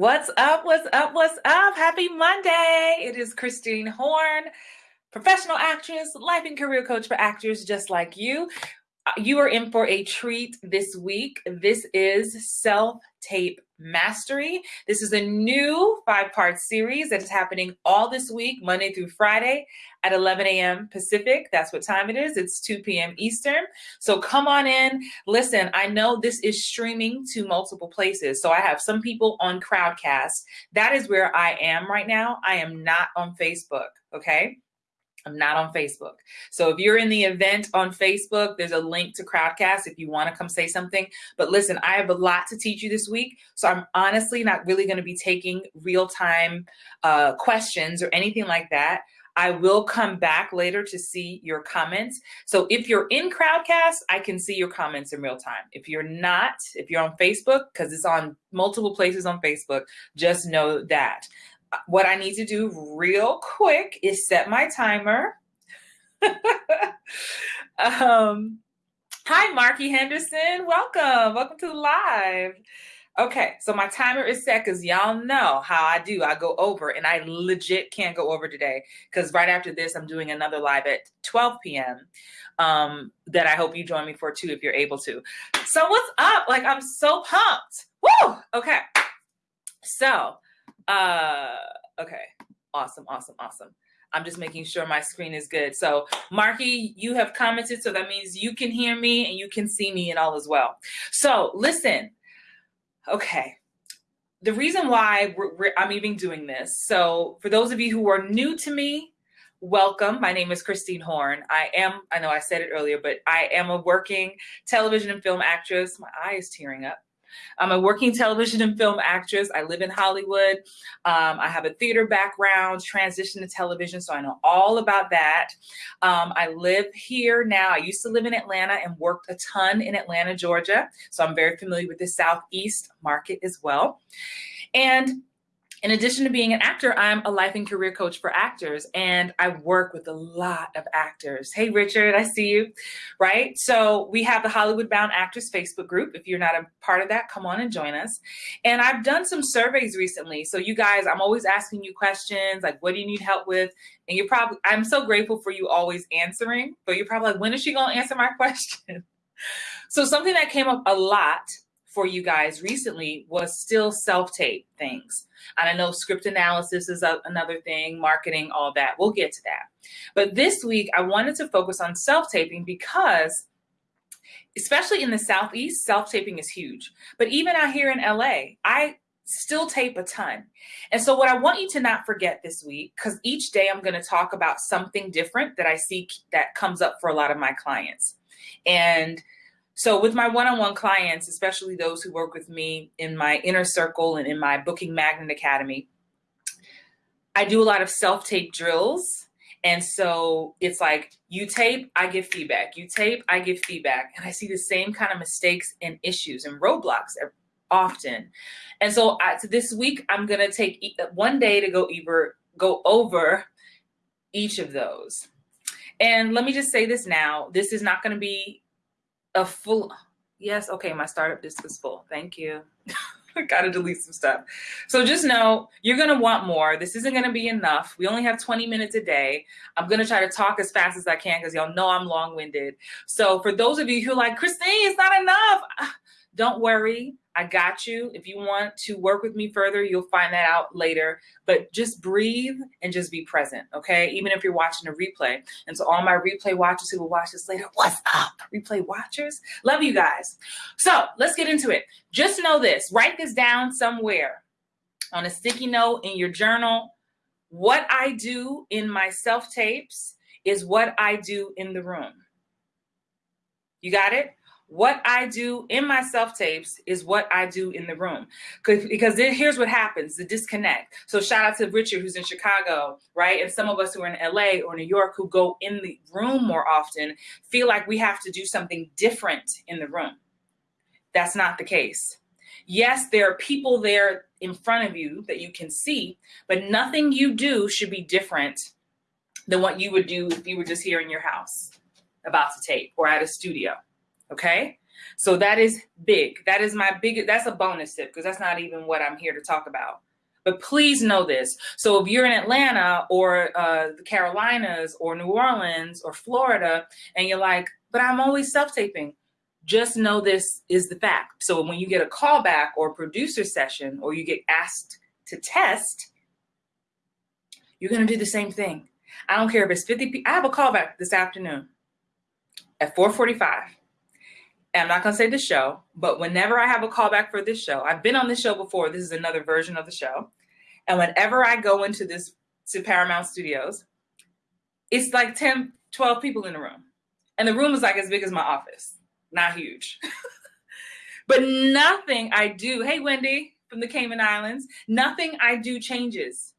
What's up? What's up? What's up? Happy Monday. It is Christine Horn, professional actress, life and career coach for actors just like you. Uh, you are in for a treat this week. This is Self Tape Mastery. This is a new five part series that is happening all this week, Monday through Friday at 11 a.m. Pacific. That's what time it is. It's 2 p.m. Eastern. So come on in. Listen, I know this is streaming to multiple places. So I have some people on Crowdcast. That is where I am right now. I am not on Facebook. Okay. I'm not on Facebook. So if you're in the event on Facebook, there's a link to Crowdcast if you want to come say something. But listen, I have a lot to teach you this week. So I'm honestly not really going to be taking real time uh, questions or anything like that. I will come back later to see your comments. So if you're in Crowdcast, I can see your comments in real time. If you're not, if you're on Facebook, because it's on multiple places on Facebook, just know that what I need to do real quick is set my timer. um, hi, Marky Henderson. Welcome. Welcome to the live. Okay, so my timer is set because y'all know how I do. I go over and I legit can't go over today because right after this, I'm doing another live at 12 p.m. Um, that I hope you join me for too if you're able to. So, what's up? Like, I'm so pumped. Woo! Okay. So, uh, okay. Awesome, awesome, awesome. I'm just making sure my screen is good. So, Marky, you have commented, so that means you can hear me and you can see me and all as well. So, listen. Okay. The reason why we're, we're, I'm even doing this. So, for those of you who are new to me, welcome. My name is Christine Horn. I am, I know I said it earlier, but I am a working television and film actress. My eye is tearing up. I'm a working television and film actress. I live in Hollywood. Um, I have a theater background, transition to television, so I know all about that. Um, I live here now. I used to live in Atlanta and worked a ton in Atlanta, Georgia. So I'm very familiar with the Southeast market as well. And in addition to being an actor, I'm a life and career coach for actors, and I work with a lot of actors. Hey, Richard, I see you, right? So we have the Hollywood Bound Actors Facebook group. If you're not a part of that, come on and join us. And I've done some surveys recently. So you guys, I'm always asking you questions like, what do you need help with? And you're probably, I'm so grateful for you always answering, but you're probably like, when is she going to answer my question? so something that came up a lot for you guys recently was still self-tape things. And I know script analysis is a, another thing, marketing, all that. We'll get to that. But this week, I wanted to focus on self-taping because especially in the Southeast, self-taping is huge. But even out here in LA, I still tape a ton. And so what I want you to not forget this week, because each day I'm going to talk about something different that I see that comes up for a lot of my clients. And so with my one-on-one clients, especially those who work with me in my inner circle and in my Booking Magnet Academy, I do a lot of self-tape drills. And so it's like you tape, I give feedback. You tape, I give feedback. And I see the same kind of mistakes and issues and roadblocks often. And so, I, this week, I'm going to take one day to go either go over each of those. And let me just say this now, this is not going to be a full, yes, okay, my startup disk is full. Thank you. I gotta delete some stuff. So just know you're gonna want more. This isn't gonna be enough. We only have 20 minutes a day. I'm gonna try to talk as fast as I can because y'all know I'm long-winded. So for those of you who like, Christine, it's not enough. Don't worry. I got you. If you want to work with me further, you'll find that out later. But just breathe and just be present, okay? Even if you're watching a replay. And so, all my replay watchers who will watch this later, what's up, replay watchers? Love you guys. So, let's get into it. Just know this write this down somewhere on a sticky note in your journal. What I do in my self tapes is what I do in the room. You got it? What I do in my self tapes is what I do in the room. Because then here's what happens the disconnect. So, shout out to Richard, who's in Chicago, right? And some of us who are in LA or New York who go in the room more often feel like we have to do something different in the room. That's not the case. Yes, there are people there in front of you that you can see, but nothing you do should be different than what you would do if you were just here in your house about to tape or at a studio. Okay. So that is big. That is my big, that's a bonus tip because that's not even what I'm here to talk about. But please know this. So if you're in Atlanta or uh, the Carolinas or New Orleans or Florida and you're like, but I'm always self-taping, just know this is the fact. So when you get a callback or producer session or you get asked to test, you're going to do the same thing. I don't care if it's 50 people. I have a callback this afternoon at 445. I'm not going to say the show, but whenever I have a callback for this show, I've been on this show before. This is another version of the show. And whenever I go into this to Paramount Studios, it's like 10, 12 people in the room. And the room is like as big as my office, not huge. but nothing I do, hey, Wendy from the Cayman Islands, nothing I do changes.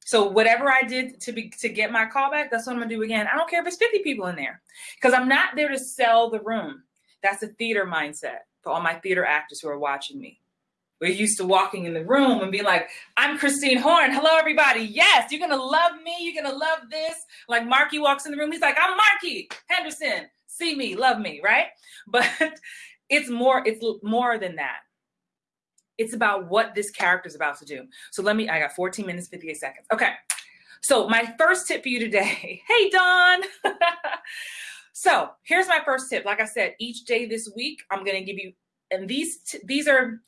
So whatever I did to be to get my callback, that's what I'm gonna do again. I don't care if it's 50 people in there, because I'm not there to sell the room. That's a theater mindset for all my theater actors who are watching me. We're used to walking in the room and being like, I'm Christine Horn. Hello, everybody. Yes, you're gonna love me. You're gonna love this. Like Marky walks in the room, he's like, I'm Marky Henderson. See me, love me, right? But it's more, it's more than that. It's about what this character is about to do. So let me, I got 14 minutes, 58 seconds. Okay. So my first tip for you today, hey, Dawn. so here's my first tip. Like I said, each day this week, I'm going to give you, and these, these are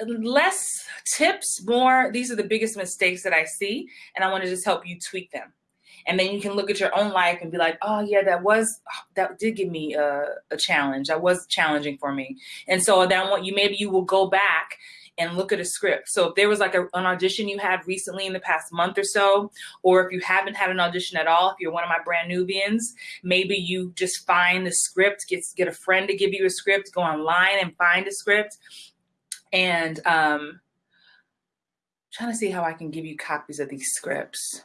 less tips, more, these are the biggest mistakes that I see. And I want to just help you tweak them and then you can look at your own life and be like oh yeah that was that did give me a, a challenge that was challenging for me and so then what you maybe you will go back and look at a script. So if there was like a, an audition you had recently in the past month or so, or if you haven't had an audition at all, if you're one of my brand Nubians, maybe you just find the script, get, get a friend to give you a script, go online and find a script. And um, trying to see how I can give you copies of these scripts.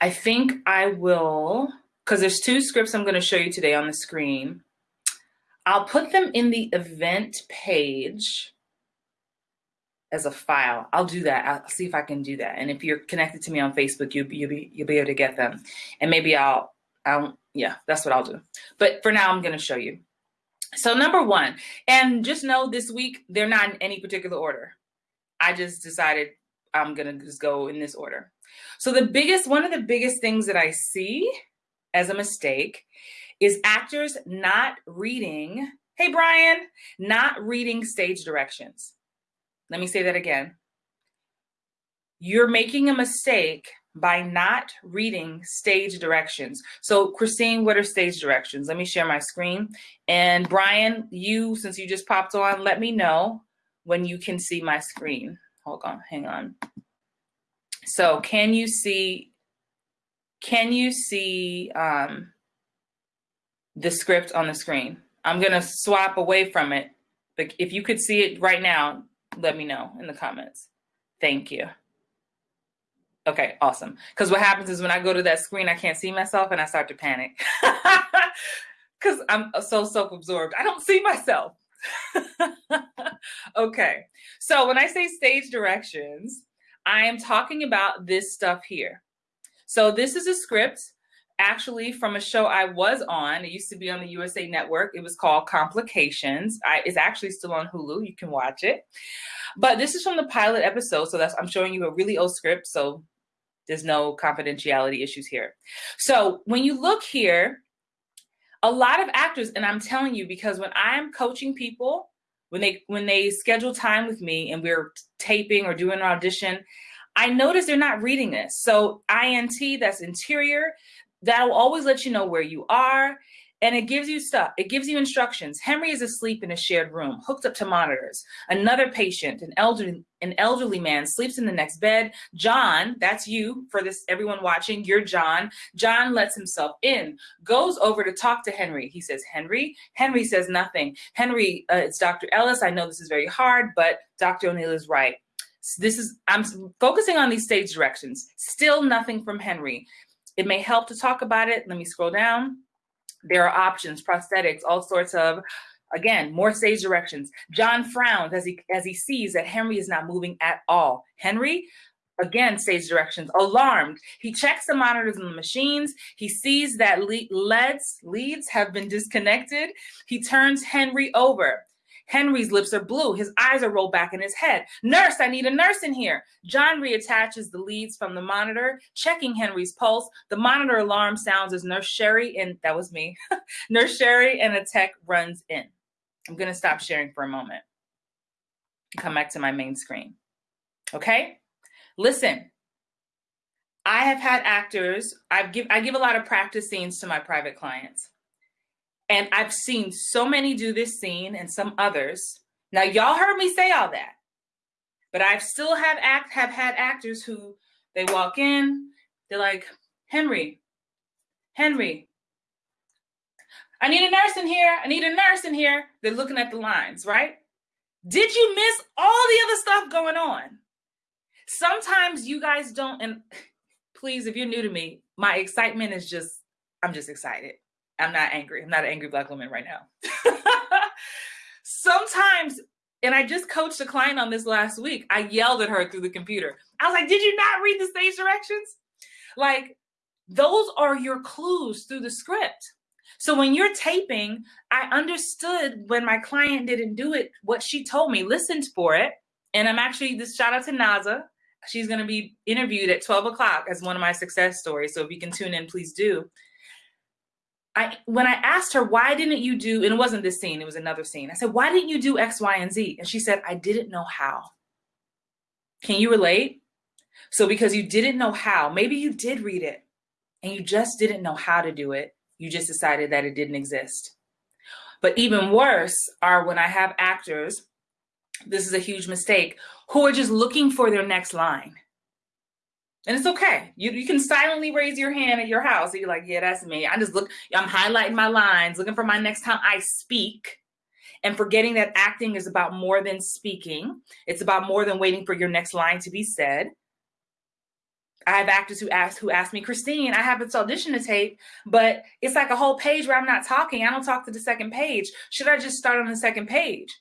I think I will, because there's two scripts I'm going to show you today on the screen. I'll put them in the event page as a file. I'll do that. I'll see if I can do that. And if you're connected to me on Facebook, you'll be, you'll be, you'll be able to get them. And maybe I'll, I'll, yeah, that's what I'll do. But for now, I'm going to show you. So number one, and just know this week, they're not in any particular order. I just decided I'm going to just go in this order. So the biggest, one of the biggest things that I see as a mistake is actors not reading, hey Brian, not reading stage directions. Let me say that again. You're making a mistake by not reading stage directions. So Christine, what are stage directions? Let me share my screen. And Brian, you, since you just popped on, let me know when you can see my screen. Hold on, hang on. So can you see, can you see um, the script on the screen? I'm gonna swap away from it, but if you could see it right now, let me know in the comments. Thank you. Okay, awesome. Because what happens is when I go to that screen, I can't see myself and I start to panic. Because I'm so self-absorbed. I don't see myself. okay, so when I say stage directions, I am talking about this stuff here. So this is a script actually from a show I was on. It used to be on the USA Network. It was called Complications. I, it's actually still on Hulu. You can watch it. But this is from the pilot episode. So that's I'm showing you a really old script. So there's no confidentiality issues here. So when you look here, a lot of actors, and I'm telling you, because when I'm coaching people, when they when they schedule time with me and we're taping or doing an audition, I notice they're not reading this. So INT, that's interior, that'll always let you know where you are and it gives you stuff. It gives you instructions. Henry is asleep in a shared room, hooked up to monitors. Another patient, an elderly, an elderly man, sleeps in the next bed. John, that's you for this, everyone watching, you're John. John lets himself in, goes over to talk to Henry. He says, Henry. Henry says nothing. Henry, uh, it's Dr. Ellis. I know this is very hard, but Dr. O'Neill is right. This is, I'm focusing on these stage directions. Still nothing from Henry. It may help to talk about it. Let me scroll down there are options, prosthetics, all sorts of, again, more stage directions. John frowns as he, as he sees that Henry is not moving at all. Henry, Again, stage directions. Alarmed. He checks the monitors and the machines. He sees that le- leads, leads have been disconnected. He turns Henry over. Henry's lips are blue. His eyes are rolled back in his head. Nurse, I need a nurse in here. John reattaches the leads from the monitor, checking Henry's pulse. The monitor alarm sounds as Nurse Sherry, and that was me, Nurse Sherry and a tech runs in. I'm going to stop sharing for a moment. Come back to my main screen. Okay? Listen, I have had actors, I've give I give a lot of practice scenes to my private clients. And I've seen so many do this scene and some others. Now y'all heard me say all that. But I've still have act have had actors who they walk in, they're like, "Henry, Henry, I need a nurse in here. I need a nurse in here." They're looking at the lines, right? Did you miss all the other stuff going on? Sometimes you guys don't and please if you're new to me, my excitement is just I'm just excited. I'm not angry. I'm not an angry black woman right now. Sometimes, and I just coached a client on this last week. I yelled at her through the computer. I was like, Did you not read the stage directions? Like, those are your clues through the script. So when you're taping, I understood when my client didn't do it, what she told me, listened for it. And I'm actually, this shout out to Naza. She's going to be interviewed at 12 o'clock as one of my success stories. So if you can tune in, please do. I when I asked her why didn't you do and it wasn't this scene, it was another scene. I said, "Why didn't you do X, Y, and Z?" And she said, "I didn't know how." Can you relate? So because you didn't know how, maybe you did read it and you just didn't know how to do it. You just decided that it didn't exist. But even worse are when I have actors, this is a huge mistake, who are just looking for their next line. And it's okay. You, you can silently raise your hand at your house. And you're like, yeah, that's me. I just look, I'm highlighting my lines, looking for my next time I speak and forgetting that acting is about more than speaking. It's about more than waiting for your next line to be said. I have actors who ask who ask me, Christine, I have this audition to tape, but it's like a whole page where I'm not talking. I don't talk to the second page. Should I just start on the second page?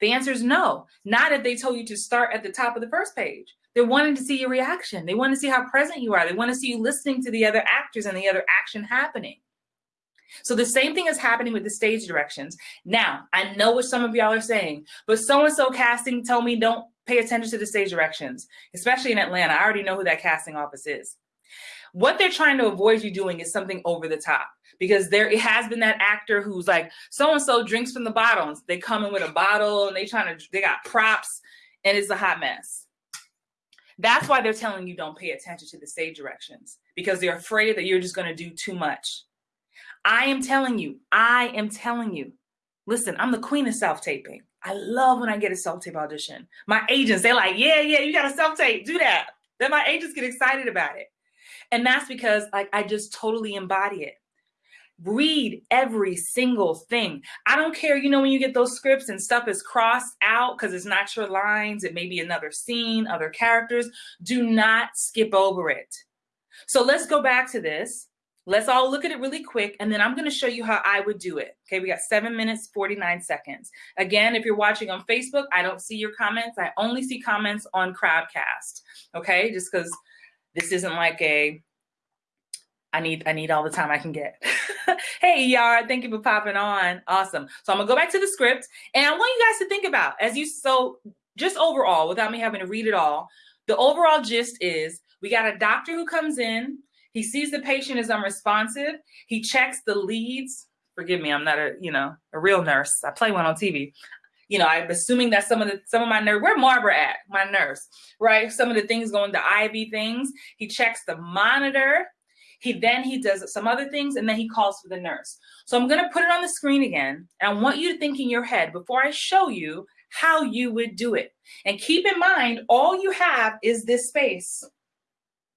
The answer is no. Not if they told you to start at the top of the first page. They're wanting to see your reaction. They want to see how present you are. They want to see you listening to the other actors and the other action happening. So the same thing is happening with the stage directions. Now, I know what some of y'all are saying, but so-and-so casting told me don't pay attention to the stage directions, especially in Atlanta. I already know who that casting office is. What they're trying to avoid you doing is something over the top because there it has been that actor who's like so and so drinks from the bottles. They come in with a bottle and they trying to they got props and it's a hot mess. That's why they're telling you don't pay attention to the stage directions because they're afraid that you're just going to do too much. I am telling you, I am telling you. Listen, I'm the queen of self taping. I love when I get a self tape audition. My agents, they're like, yeah, yeah, you got a self tape, do that. Then my agents get excited about it. And that's because like I just totally embody it. Read every single thing. I don't care, you know, when you get those scripts and stuff is crossed out because it's not your lines, it may be another scene, other characters. Do not skip over it. So let's go back to this. Let's all look at it really quick, and then I'm going to show you how I would do it. Okay, we got seven minutes, 49 seconds. Again, if you're watching on Facebook, I don't see your comments. I only see comments on Crowdcast. Okay, just because this isn't like a I need I need all the time I can get. hey Yara, thank you for popping on. Awesome. So I'm gonna go back to the script and I want you guys to think about as you so just overall, without me having to read it all, the overall gist is we got a doctor who comes in, he sees the patient is unresponsive, he checks the leads. Forgive me, I'm not a, you know, a real nurse. I play one on TV. You know, I'm assuming that some of the some of my nurse, where Barbara at? My nurse, right? Some of the things going to IV things. He checks the monitor he then he does some other things and then he calls for the nurse. So I'm going to put it on the screen again. And I want you to think in your head before I show you how you would do it. And keep in mind, all you have is this space,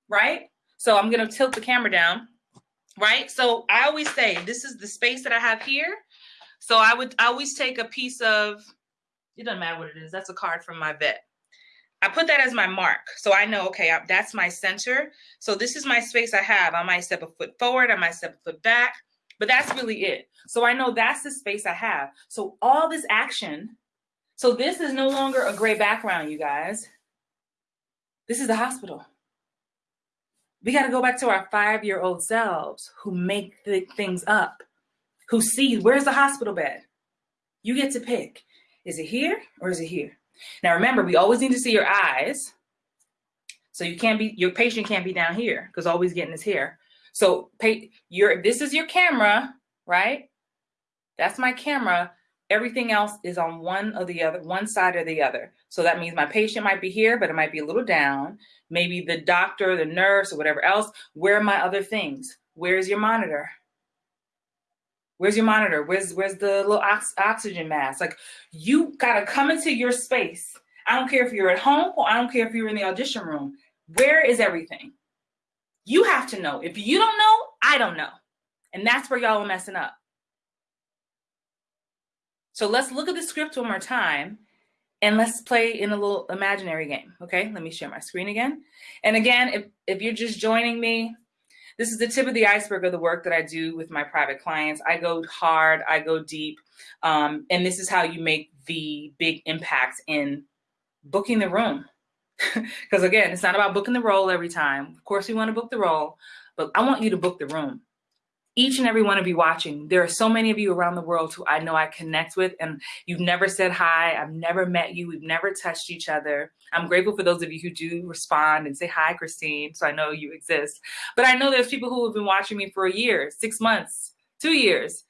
right? So I'm going to tilt the camera down, right? So I always say this is the space that I have here. So I would I always take a piece of, it doesn't matter what it is. That's a card from my vet. I put that as my mark. So I know, okay, I, that's my center. So this is my space I have. I might step a foot forward, I might step a foot back, but that's really it. So I know that's the space I have. So all this action, so this is no longer a gray background, you guys. This is the hospital. We got to go back to our five year old selves who make things up, who see where's the hospital bed? You get to pick. Is it here or is it here? Now remember, we always need to see your eyes. So you can't be your patient can't be down here because always getting his hair. So pay your this is your camera, right? That's my camera. Everything else is on one or the other, one side or the other. So that means my patient might be here, but it might be a little down. Maybe the doctor, the nurse, or whatever else. Where are my other things? Where's your monitor? Where's your monitor? Where's where's the little ox oxygen mask? Like you gotta come into your space. I don't care if you're at home or I don't care if you're in the audition room. Where is everything? You have to know. If you don't know, I don't know. And that's where y'all are messing up. So let's look at the script one more time and let's play in a little imaginary game. Okay, let me share my screen again. And again, if, if you're just joining me, this is the tip of the iceberg of the work that I do with my private clients. I go hard, I go deep, um, and this is how you make the big impact in booking the room. Because again, it's not about booking the role every time. Of course, we want to book the role, but I want you to book the room each and every one of you watching, there are so many of you around the world who I know I connect with, and you've never said hi. I've never met you. We've never touched each other. I'm grateful for those of you who do respond and say hi, Christine, so I know you exist. But I know there's people who have been watching me for a year, six months, two years.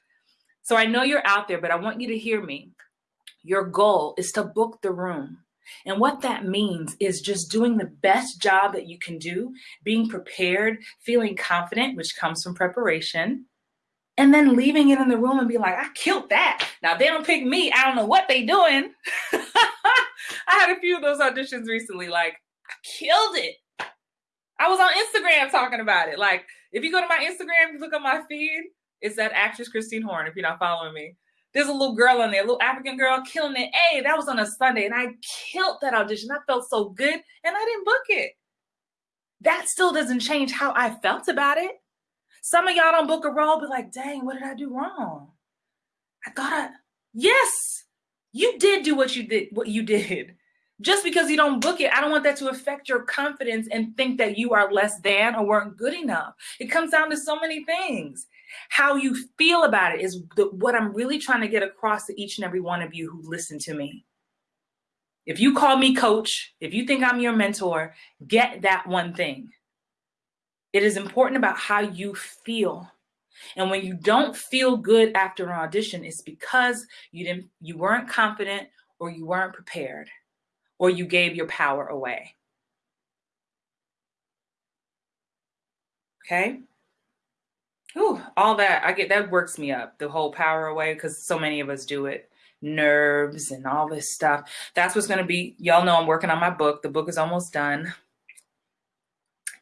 So I know you're out there, but I want you to hear me. Your goal is to book the room. And what that means is just doing the best job that you can do, being prepared, feeling confident, which comes from preparation, and then leaving it in the room and be like, I killed that. Now they don't pick me. I don't know what they doing. I had a few of those auditions recently. Like, I killed it. I was on Instagram talking about it. Like, if you go to my Instagram, you look at my feed, it's that actress Christine Horn, if you're not following me. There's a little girl in there, a little African girl killing it. Hey, that was on a Sunday, and I killed that audition. I felt so good, and I didn't book it. That still doesn't change how I felt about it. Some of y'all don't book a role, be like, dang, what did I do wrong? I thought I, yes, you did do what you did, what you did. Just because you don't book it, I don't want that to affect your confidence and think that you are less than or weren't good enough. It comes down to so many things. How you feel about it is the, what I'm really trying to get across to each and every one of you who listen to me. If you call me coach, if you think I'm your mentor, get that one thing. It is important about how you feel. And when you don't feel good after an audition, it's because you didn't you weren't confident or you weren't prepared or you gave your power away. Okay? Ooh, all that I get that works me up. The whole power away because so many of us do it. Nerves and all this stuff. That's what's going to be. Y'all know I'm working on my book. The book is almost done.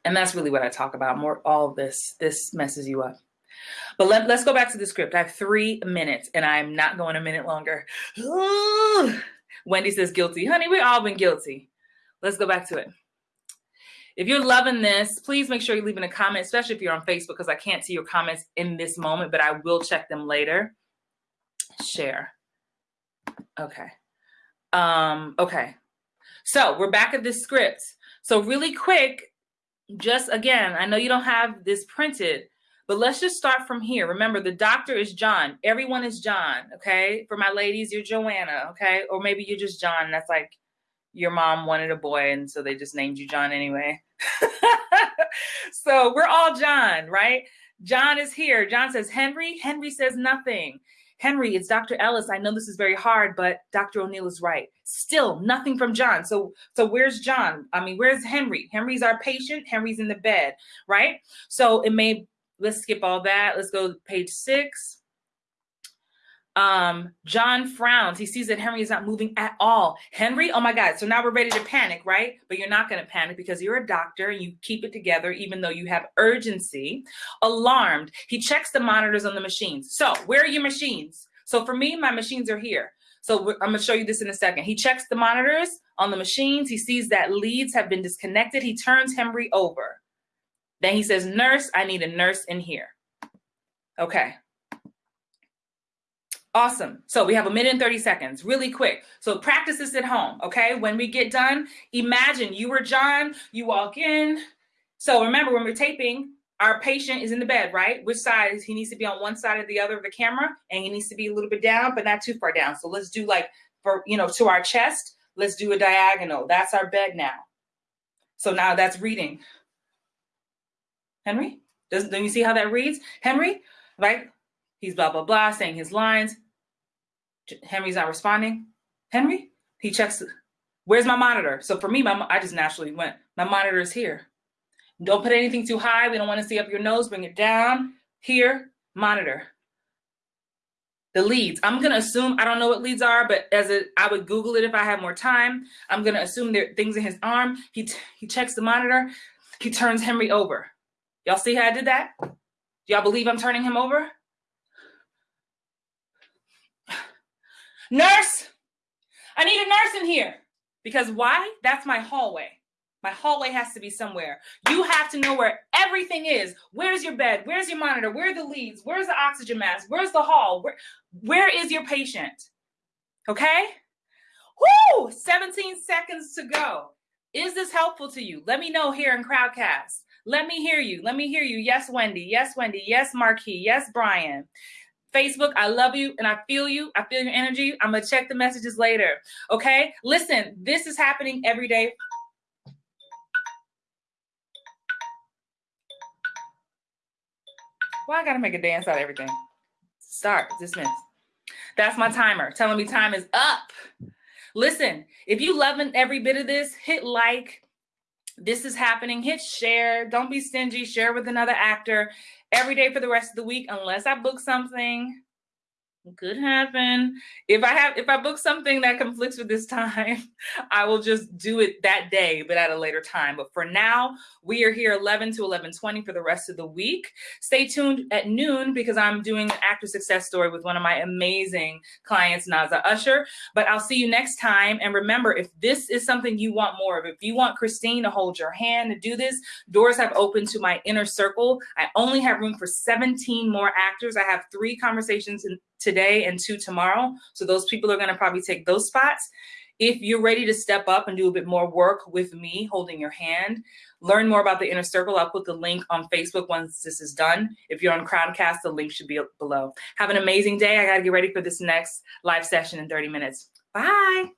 And that's really what I talk about. More all this. This messes you up. But let, let's go back to the script. I have three minutes and I'm not going a minute longer. Ooh. Wendy says guilty. Honey, we all been guilty. Let's go back to it. If you're loving this, please make sure you're leaving a comment, especially if you're on Facebook, because I can't see your comments in this moment, but I will check them later. Share. Okay. Um, okay. So we're back at this script. So really quick, just again, I know you don't have this printed, but let's just start from here. Remember, the doctor is John. Everyone is John, okay? For my ladies, you're Joanna, okay? Or maybe you're just John. That's like your mom wanted a boy, and so they just named you John anyway. so we're all John, right? John is here. John says, Henry. Henry says nothing. Henry, it's Dr. Ellis. I know this is very hard, but Dr. O'Neill is right. Still nothing from John. So, so where's John? I mean, where's Henry? Henry's our patient. Henry's in the bed, right? So it may, let's skip all that. Let's go page six. Um, John frowns. He sees that Henry is not moving at all. Henry, oh my God. So now we're ready to panic, right? But you're not going to panic because you're a doctor and you keep it together, even though you have urgency. Alarmed, he checks the monitors on the machines. So where are your machines? So for me, my machines are here. So I'm going to show you this in a second. He checks the monitors on the machines. He sees that leads have been disconnected. He turns Henry over. Then he says, nurse, I need a nurse in here. Okay. Awesome. So we have a minute and 30 seconds, really quick. So practice this at home, okay? When we get done, imagine you were John, you walk in. So remember, when we're taping, our patient is in the bed, right? Which side? He needs to be on one side or the other of the camera, and he needs to be a little bit down, but not too far down. So let's do like, for you know, to our chest, let's do a diagonal. That's our bed now. So now that's reading. Henry, does, don't you see how that reads? Henry, right? He's blah, blah, blah, saying his lines. Henry's not responding. Henry, he checks, where's my monitor? So for me, my, I just naturally went, my monitor is here. Don't put anything too high. We don't want to see up your nose. Bring it down. Here, monitor. The leads. I'm going to assume, I don't know what leads are, but as a, I would Google it if I had more time. I'm going to assume there are things in his arm. He, he checks the monitor. He turns Henry over. Y'all see how I did that? Y'all believe I'm turning him over? Nurse, I need a nurse in here. Because why? That's my hallway. My hallway has to be somewhere. You have to know where everything is. Where's your bed? Where's your monitor? Where are the leads? Where's the oxygen mask? Where's the hall? Where, where is your patient? Okay? Whoo! 17 seconds to go. Is this helpful to you? Let me know here in Crowdcast. Let me hear you. Let me hear you. Yes, Wendy. Yes, Wendy. Yes, Marquis. Yes, Brian. Facebook, I love you and I feel you. I feel your energy. I'm going to check the messages later. Okay? Listen, this is happening every day. Why well, I got to make a dance out of everything? Start, dismiss. That's my timer telling me time is up. Listen, if you loving every bit of this, hit like. This is happening. Hit share. Don't be stingy. Share with another actor every day for the rest of the week unless I book something could happen. If I have if I book something that conflicts with this time, I will just do it that day, but at a later time. But for now, we are here 11 to 11:20 for the rest of the week. Stay tuned at noon because I'm doing an actor success story with one of my amazing clients, Naza Usher. But I'll see you next time. And remember, if this is something you want more of, if you want Christine to hold your hand to do this, doors have opened to my inner circle. I only have room for 17 more actors. I have three conversations in today and two tomorrow. So those people are going to probably take those spots. If you're ready to step up and do a bit more work with me holding your hand, learn more about the inner circle. I'll put the link on Facebook once this is done. If you're on Crowdcast, the link should be below. Have an amazing day. I got to get ready for this next live session in 30 minutes. Bye.